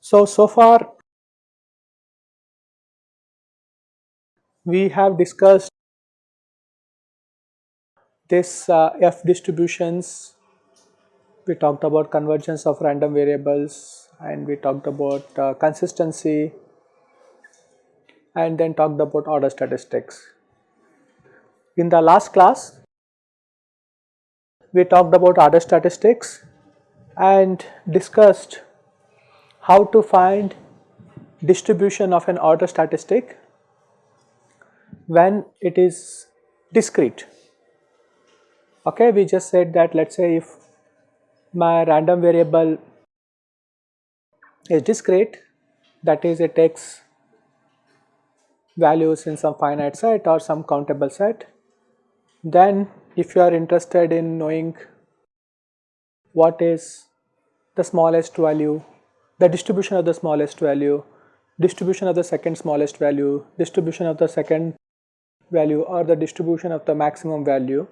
So, so far we have discussed this uh, F distributions, we talked about convergence of random variables and we talked about uh, consistency and then talked about order statistics. In the last class, we talked about order statistics and discussed how to find distribution of an order statistic when it is discrete. Okay, we just said that let us say if my random variable is discrete that is it takes values in some finite set or some countable set then if you are interested in knowing what is the smallest value, the distribution of the smallest value, distribution of the second smallest value, distribution of the second value or the distribution of the maximum value.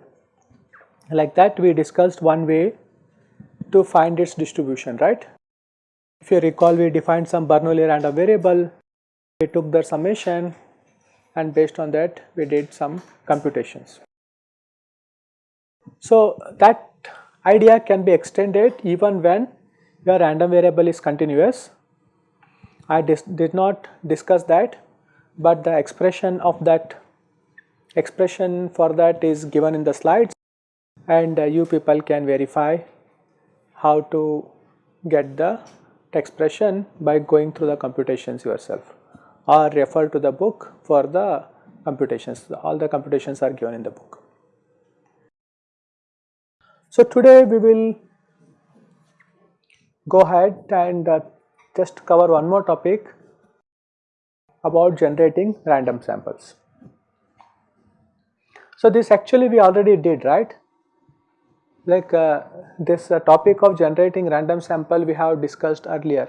Like that we discussed one way to find its distribution, right. If you recall we defined some Bernoulli random variable, we took the summation and based on that we did some computations. So, that idea can be extended even when your random variable is continuous. I did not discuss that, but the expression of that expression for that is given in the slides and uh, you people can verify how to get the expression by going through the computations yourself or refer to the book for the computations. All the computations are given in the book. So, today we will go ahead and uh, just cover one more topic about generating random samples. So, this actually we already did right like uh, this uh, topic of generating random sample we have discussed earlier.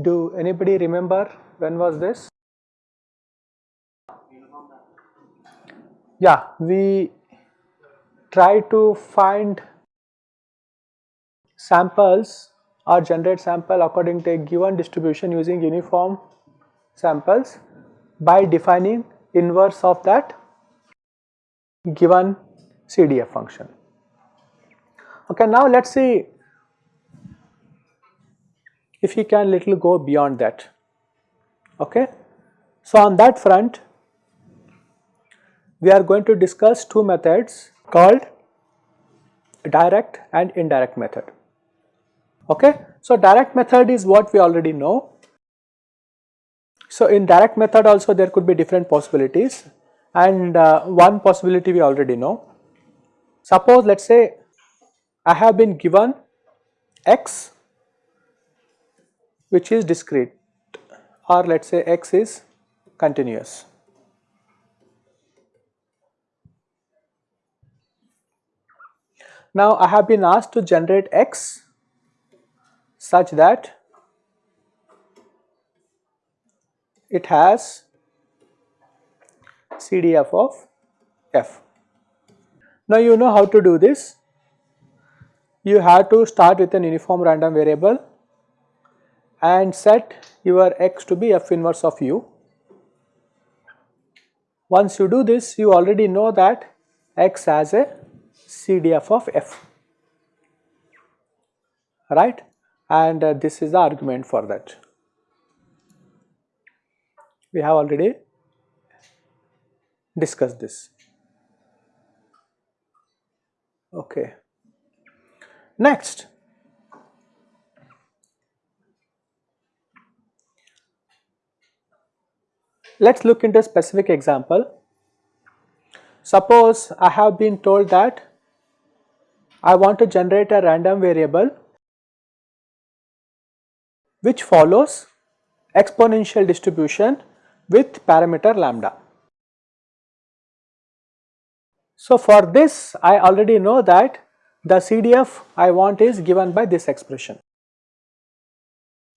Do anybody remember when was this? Yeah, we try to find samples or generate sample according to a given distribution using uniform samples by defining inverse of that given CDF function. Okay, now let us see if you can little go beyond that. Okay. So, on that front we are going to discuss two methods called direct and indirect method. Okay. So, direct method is what we already know. So, in direct method also there could be different possibilities and uh, one possibility we already know. Suppose let us say I have been given x which is discrete or let us say x is continuous. Now I have been asked to generate x such that it has CDF of f. Now you know how to do this. You have to start with an uniform random variable and set your x to be f inverse of u. Once you do this, you already know that x has a CDF of f, right and uh, this is the argument for that. We have already discussed this. Okay. Next, let us look into a specific example. Suppose I have been told that I want to generate a random variable which follows exponential distribution with parameter lambda. So, for this I already know that the CDF I want is given by this expression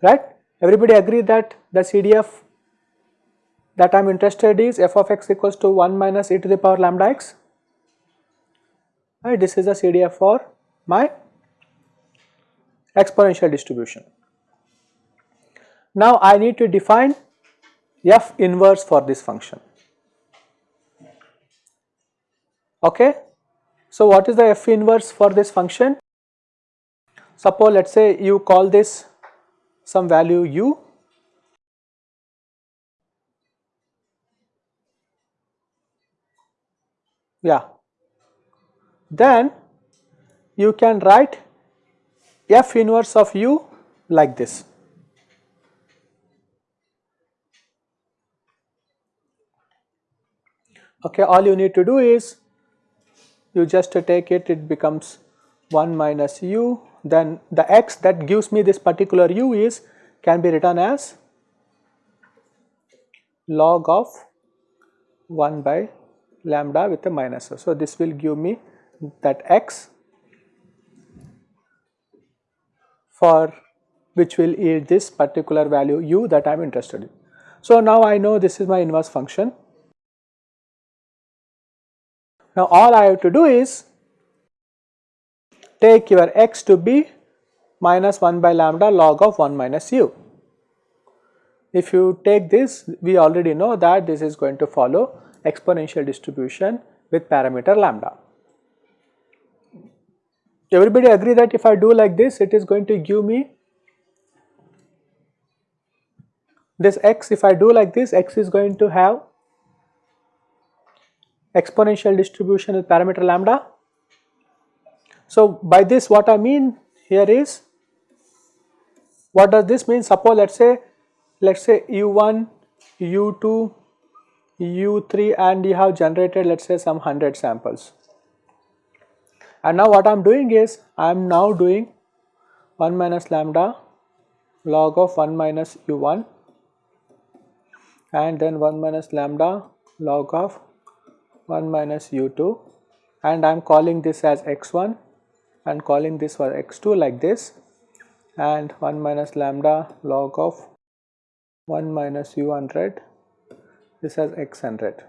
right. Everybody agree that the CDF that I am interested is f of x equals to 1 minus e to the power lambda x right this is the CDF for my exponential distribution. Now I need to define f inverse for this function okay. So what is the f inverse for this function? Suppose let us say you call this some value u. Yeah. Then you can write f inverse of u like this. Okay all you need to do is you just take it it becomes 1 minus u then the x that gives me this particular u is can be written as log of 1 by lambda with a minus. So, this will give me that x for which will yield this particular value u that I am interested in. So, now I know this is my inverse function. Now, all I have to do is take your x to be minus 1 by lambda log of 1 minus u. If you take this, we already know that this is going to follow exponential distribution with parameter lambda. Everybody agree that if I do like this, it is going to give me this x, if I do like this, x is going to have exponential distribution with parameter lambda. So, by this what I mean here is, what does this mean? Suppose let us say, let us say u1, u2, u3 and you have generated let us say some 100 samples. And now what I am doing is I am now doing 1 minus lambda log of 1 minus u1 and then 1 minus lambda log of 1 minus u2 and I am calling this as x1 and calling this for x2 like this and 1 minus lambda log of 1 minus u100 this as x100.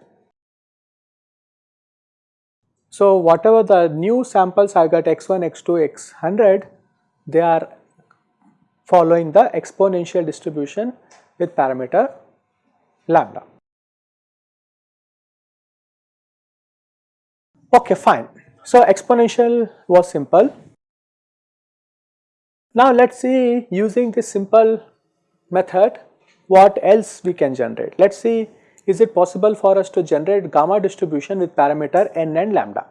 So, whatever the new samples I got x1, x2, x100 they are following the exponential distribution with parameter lambda. Okay fine. So, exponential was simple. Now, let us see using this simple method what else we can generate. Let us see is it possible for us to generate gamma distribution with parameter n and lambda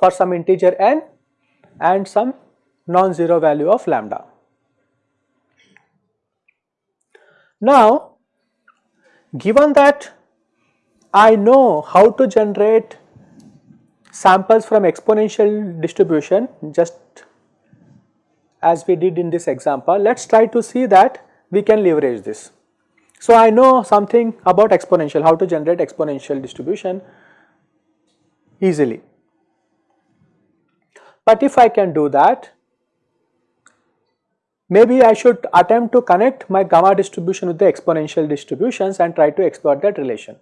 for some integer n and some non-zero value of lambda. Now, given that I know how to generate samples from exponential distribution just as we did in this example, let us try to see that we can leverage this. So, I know something about exponential, how to generate exponential distribution easily. But if I can do that, maybe I should attempt to connect my gamma distribution with the exponential distributions and try to exploit that relation.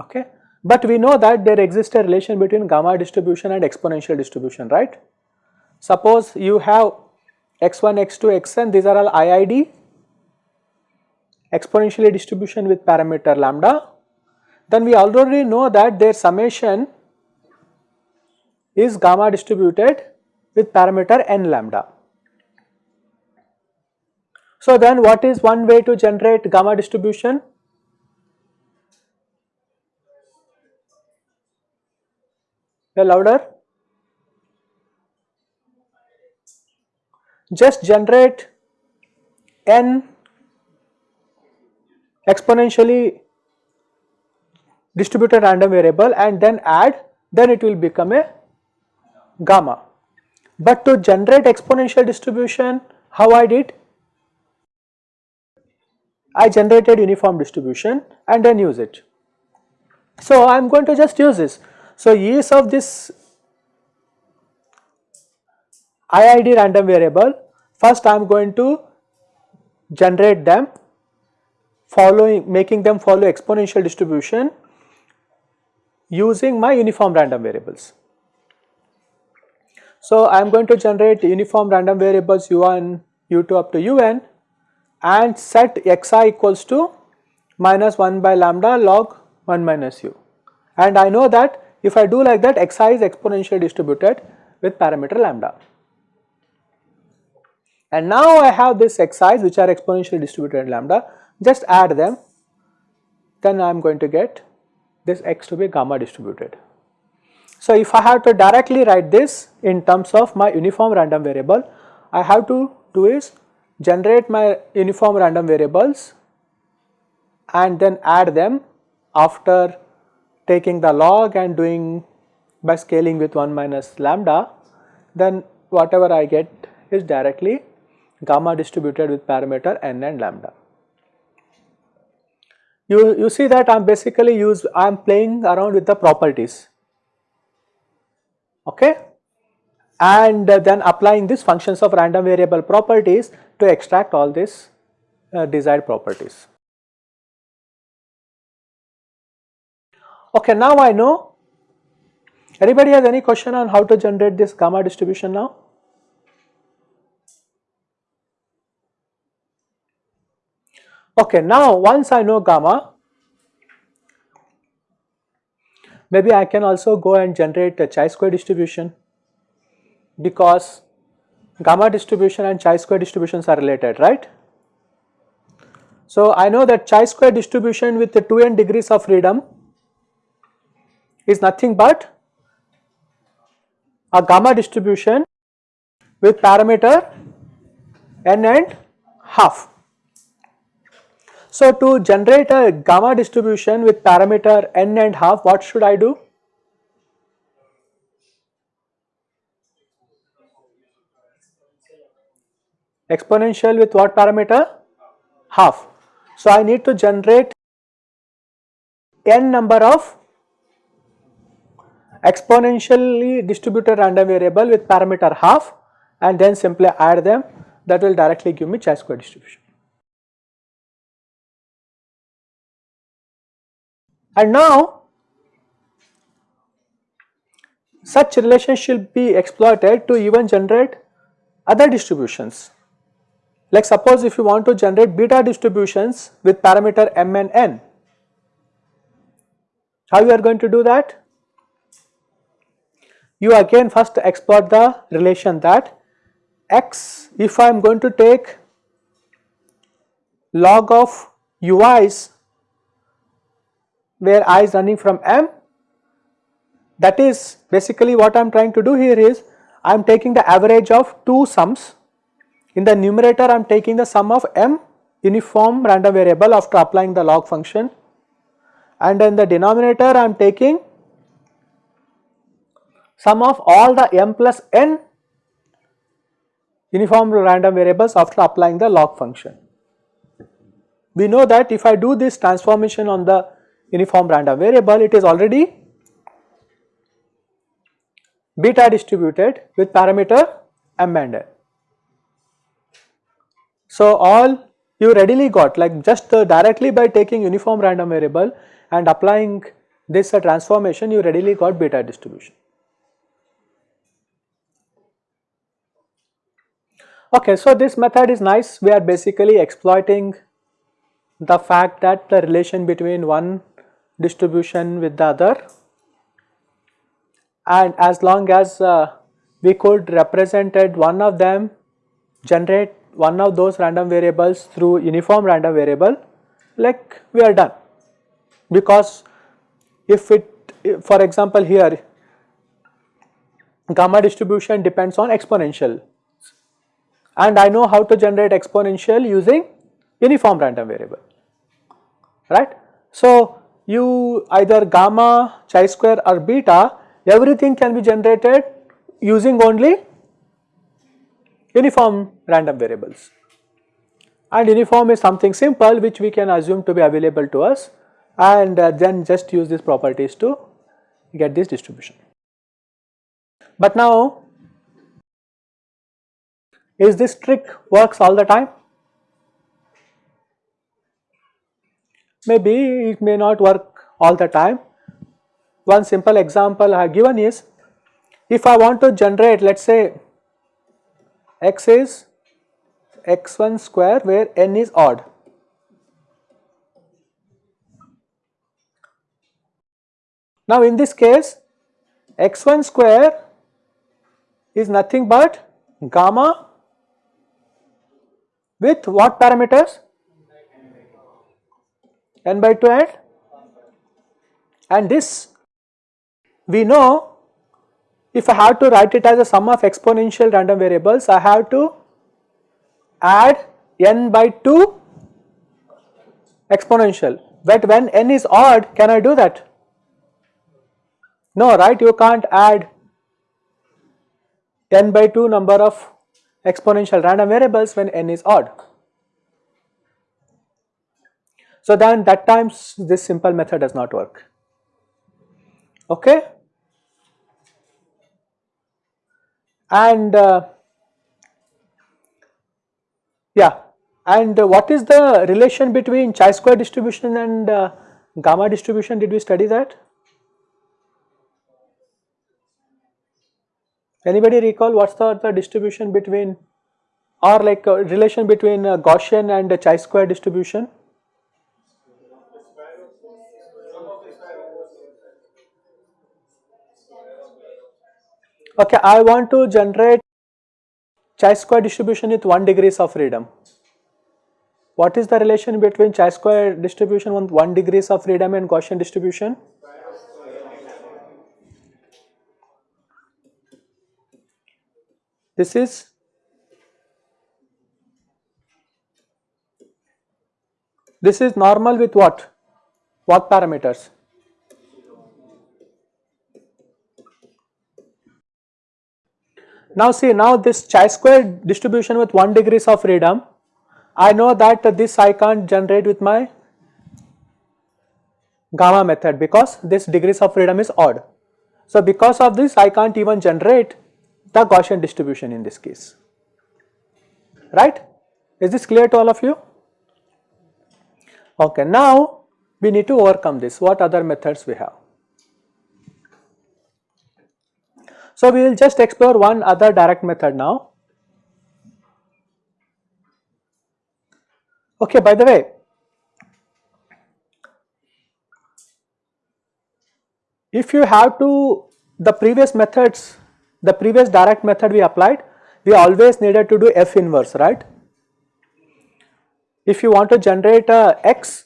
Okay. But we know that there exists a relation between gamma distribution and exponential distribution, right. Suppose you have x1, x2, xn these are all IID exponentially distribution with parameter lambda then we already know that their summation is gamma distributed with parameter n lambda. So then what is one way to generate gamma distribution? A louder? just generate n exponentially distributed random variable and then add then it will become a gamma. But to generate exponential distribution how I did? I generated uniform distribution and then use it. So I am going to just use this. So use of this IID random variable first I am going to generate them following making them follow exponential distribution using my uniform random variables. So, I am going to generate uniform random variables u1, u2 up to un and set xi equals to minus 1 by lambda log 1 minus u. And I know that if I do like that xi is exponentially distributed with parameter lambda. And now I have these xi's which are exponentially distributed lambda just add them then I am going to get this x to be gamma distributed. So, if I have to directly write this in terms of my uniform random variable, I have to do is generate my uniform random variables and then add them after taking the log and doing by scaling with 1 minus lambda, then whatever I get is directly gamma distributed with parameter n and lambda. You, you see that I am basically use I am playing around with the properties okay and then applying these functions of random variable properties to extract all these uh, desired properties. Okay, now I know. Anybody has any question on how to generate this gamma distribution now? Okay, now once I know gamma, maybe I can also go and generate a chi-square distribution because gamma distribution and chi-square distributions are related, right? So, I know that chi-square distribution with the 2n degrees of freedom is nothing but a gamma distribution with parameter n and half. So, to generate a gamma distribution with parameter n and half what should I do? Exponential with what parameter? Half. So, I need to generate n number of exponentially distributed random variable with parameter half and then simply add them that will directly give me chi-square distribution. And now such relations should be exploited to even generate other distributions. Like suppose if you want to generate beta distributions with parameter m and n, how you are going to do that? You again first exploit the relation that x if I am going to take log of ui's where i is running from m that is basically what I am trying to do here is I am taking the average of two sums. In the numerator I am taking the sum of m uniform random variable after applying the log function. And in the denominator I am taking sum of all the m plus n uniform random variables after applying the log function. We know that if I do this transformation on the uniform random variable, it is already beta distributed with parameter m and n. So, all you readily got like just directly by taking uniform random variable and applying this transformation you readily got beta distribution. Okay, so this method is nice. We are basically exploiting the fact that the relation between one distribution with the other. And as long as uh, we could represented one of them generate one of those random variables through uniform random variable like we are done. Because if it for example here gamma distribution depends on exponential and I know how to generate exponential using uniform random variable right. So, you either gamma, chi square or beta everything can be generated using only uniform random variables and uniform is something simple which we can assume to be available to us and uh, then just use these properties to get this distribution. But now Is this trick works all the time? Maybe it may not work all the time. One simple example I have given is if I want to generate let us say x is x1 square where n is odd. Now in this case x1 square is nothing but gamma with what parameters? n by 2 and and this we know if I have to write it as a sum of exponential random variables I have to add n by 2 exponential but when n is odd can I do that? No right you can't add n by 2 number of exponential random variables when n is odd. So then that times this simple method does not work. Okay? And uh, yeah, and uh, what is the relation between chi-square distribution and uh, gamma distribution? Did we study that? Anybody recall what's the, the distribution between or like a relation between a Gaussian and a chi-square distribution? Okay, I want to generate chi-square distribution with 1 degrees of freedom. What is the relation between chi-square distribution with 1 degrees of freedom and Gaussian distribution? This is this is normal with what? What parameters? Now see now this chi-square distribution with 1 degrees of freedom, I know that this I can't generate with my gamma method because this degrees of freedom is odd. So because of this I can't even generate the Gaussian distribution in this case, right. Is this clear to all of you? Okay, now we need to overcome this. What other methods we have? So we will just explore one other direct method now. Okay, by the way, if you have to the previous methods the previous direct method we applied, we always needed to do F inverse, right. If you want to generate a X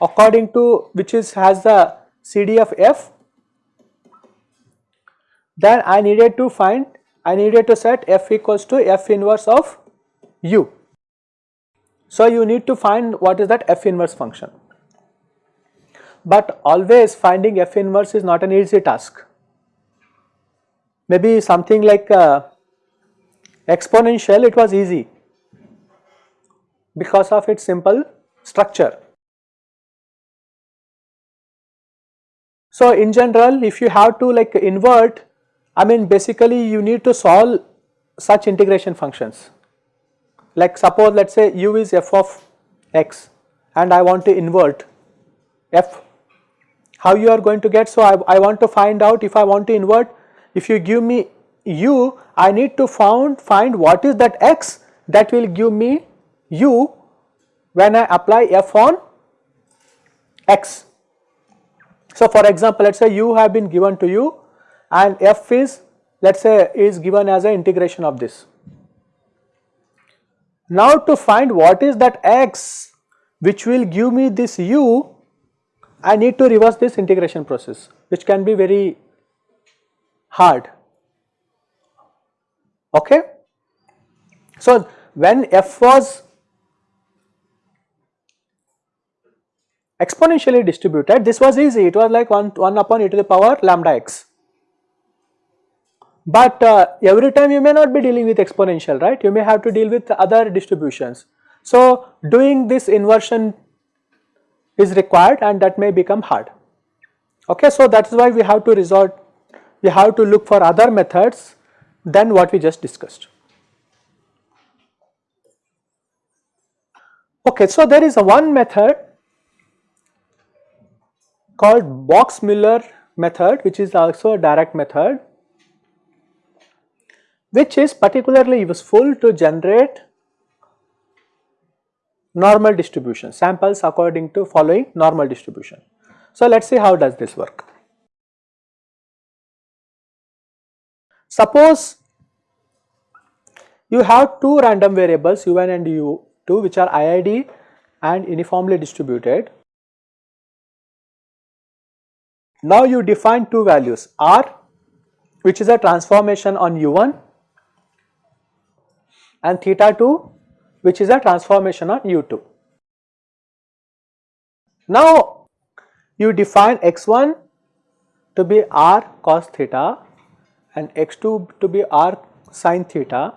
according to which is has the CD of F, then I needed to find, I needed to set F equals to F inverse of U. So you need to find what is that F inverse function. But always finding F inverse is not an easy task maybe something like uh, exponential it was easy. Because of its simple structure. So in general if you have to like invert I mean basically you need to solve such integration functions. Like suppose let us say u is f of x and I want to invert f. How you are going to get? So I, I want to find out if I want to invert if you give me u, I need to found, find what is that x that will give me u when I apply f on x. So for example, let us say u have been given to you and f is let us say is given as an integration of this. Now to find what is that x which will give me this u, I need to reverse this integration process which can be very hard. Okay? So, when f was exponentially distributed, this was easy, it was like 1, 1 upon e to the power lambda x. But uh, every time you may not be dealing with exponential, right? You may have to deal with other distributions. So, doing this inversion is required and that may become hard. Okay, so that is why we have to resort we have to look for other methods than what we just discussed. Okay, so there is a one method called Box-Muller method which is also a direct method which is particularly useful to generate normal distribution samples according to following normal distribution. So, let us see how does this work. Suppose you have two random variables u1 and u2 which are IID and uniformly distributed. Now you define two values r which is a transformation on u1 and theta 2 which is a transformation on u2. Now you define x1 to be r cos theta and x2 to be r sin theta.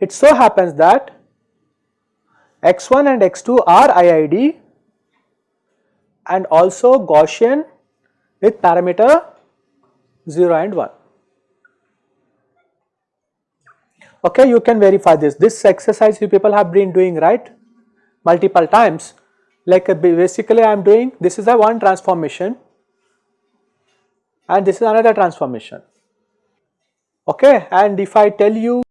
It so happens that x1 and x2 are IID and also Gaussian with parameter 0 and 1. Okay, you can verify this. This exercise you people have been doing right multiple times. Like uh, basically I am doing this is a one transformation and this is another transformation. Okay, and if I tell you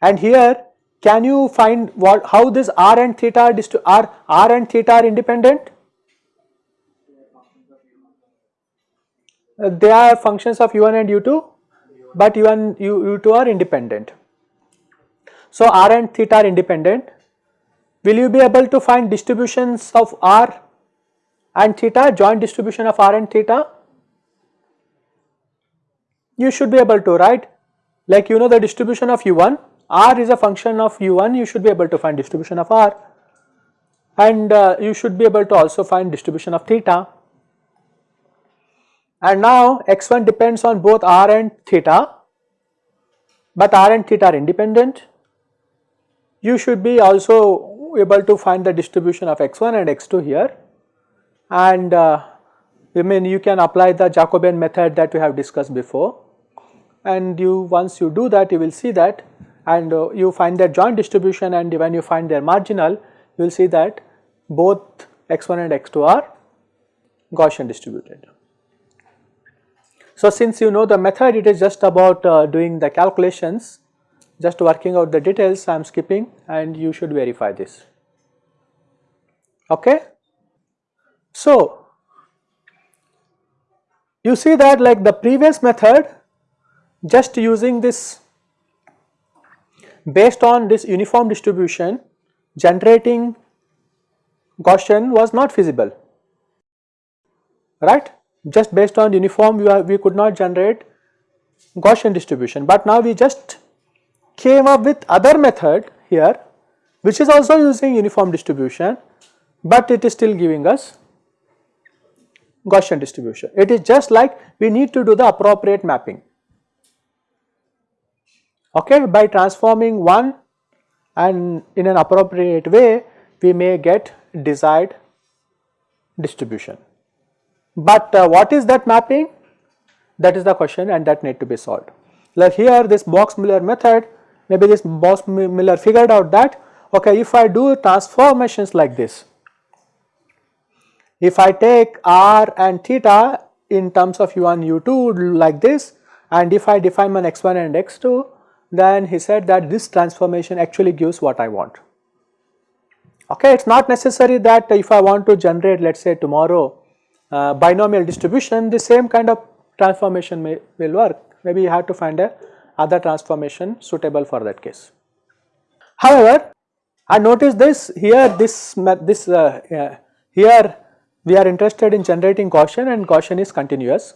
and here can you find what how this r and theta are r and theta are independent? Uh, they are functions of u1 and u2 but u1 u, u2 are independent. So r and theta are independent. Will you be able to find distributions of r and theta joint distribution of r and theta? You should be able to right? Like you know the distribution of u1 r is a function of u1 you should be able to find distribution of r. And uh, you should be able to also find distribution of theta. And now x1 depends on both r and theta, but r and theta are independent. You should be also able to find the distribution of x1 and x2 here. And uh, I mean you can apply the Jacobian method that we have discussed before. And you once you do that you will see that and uh, you find their joint distribution and when you find their marginal you will see that both x1 and x2 are Gaussian distributed. So, since you know the method it is just about uh, doing the calculations just working out the details I am skipping and you should verify this. Okay. So, you see that like the previous method just using this based on this uniform distribution generating Gaussian was not feasible right just based on uniform we, are, we could not generate Gaussian distribution but now we just came up with other method here which is also using uniform distribution but it is still giving us Gaussian distribution. It is just like we need to do the appropriate mapping okay by transforming one and in an appropriate way we may get desired distribution. But uh, what is that mapping? That is the question and that need to be solved. Like here this Box-Muller method, maybe this Box-Muller figured out that okay if I do transformations like this, if I take r and theta in terms of u1 u2 like this and if I define my x1 and x2 then he said that this transformation actually gives what I want. Okay, it is not necessary that if I want to generate let us say tomorrow uh, binomial distribution the same kind of transformation may will work maybe you have to find a other transformation suitable for that case. However, I notice this here this this uh, uh, here we are interested in generating Gaussian and Gaussian is continuous